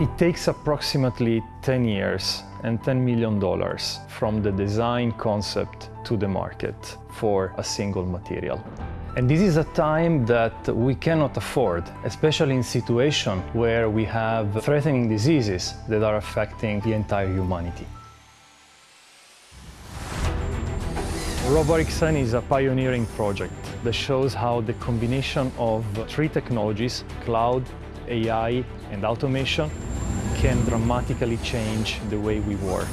It takes approximately 10 years and $10 million from the design concept to the market for a single material. And this is a time that we cannot afford, especially in situations where we have threatening diseases that are affecting the entire humanity. RoboRxN is a pioneering project that shows how the combination of three technologies, cloud, AI and automation, can dramatically change the way we work.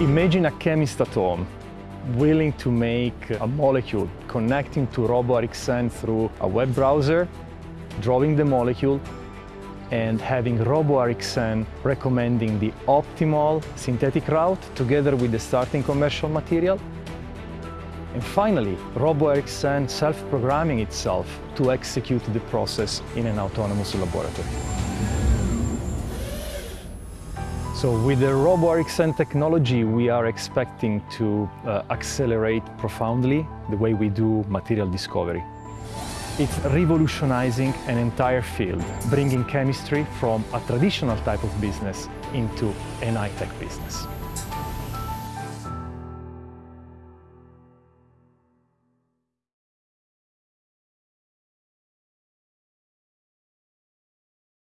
Imagine a chemist at home willing to make a molecule connecting to RoboRxN through a web browser, drawing the molecule, and having RoboRxN recommending the optimal synthetic route together with the starting commercial material. And finally, RoboRxN self-programming itself to execute the process in an autonomous laboratory. So with the RoboRxN technology, we are expecting to uh, accelerate profoundly the way we do material discovery. It's revolutionizing an entire field, bringing chemistry from a traditional type of business into an high-tech business.